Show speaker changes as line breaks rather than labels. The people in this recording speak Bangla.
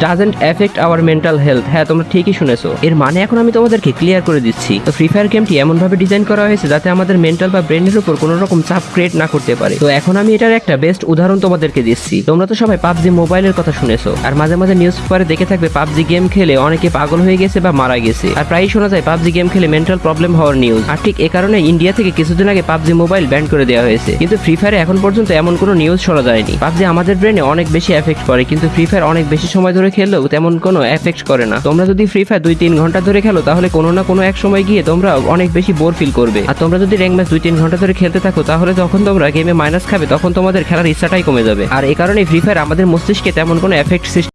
Doesn't affect our mental health হ্যাঁ তোমরা ঠিকই শুনেছো। এর মানে এখন আমি তোমাদেরকে ক্লিয়ার করে দিচ্ছি। তো ফ্রি ফায়ার গেমটি এমন ভাবে ডিজাইন করা হয়েছে যাতে আমাদের মেন্টাল বা ব্রেনের উপর কোনো রকম চাপ ক্রিয়েট না করতে পারে। তো এখন আমি এটার একটা বেস্ট উদাহরণ তোমাদেরকে দিচ্ছি। তোমরা তো সবাই পাবজি মোবাইলের কথা শুনেছো। আর মাঝে মাঝে নিউজ পেপারে দেখে থাকবে পাবজি গেম খেলে অনেকে পাগল হয়ে গেছে বা মারা গেছে। আর প্রায়ই শোনা যায় পাবজি গেম খেলে মেন্টাল প্রবলেম হওয়ার নিউজ আর ঠিক এ কারণে ইন্ডিয়া থেকে কিছুদিন আগে পাবজি মোবাইল ব্যান করে দেওয়া হয়েছে। কিন্তু ফ্রি ফায়ারে এখন পর্যন্ত এমন কোনো নিউজ শোনা যায়নি। পাবজি আমাদের ব্রেনে অনেক বেশি এফেক্ট করে, কিন্তু ফ্রি ফায়ার অনেক বেশি সময় খেললেও তেমন কোনো এফেক্ট করে না। তোমরা যদি ফ্রি ফায়ার দুই তিন ঘণ্টা ধরে খেলো, তাহলে কোনো না কোনো এক সময় গিয়ে তোমরা অনেক বেশি বোর ফিল করবে। আর তোমরা যদি র্যাঙ্ক ম্যাচ দুই তিন ঘণ্টা ধরে খেলতে থাকো, তাহলে যখন তোমরা গেমে মাইনাস খাবে, তখন তোমাদের খেলার ইচ্ছাটাই কমে যাবে। আর এই কারণে ফ্রি ফায়ার আমাদের মস্তিষ্কে তেমন কোনো এফেক্ট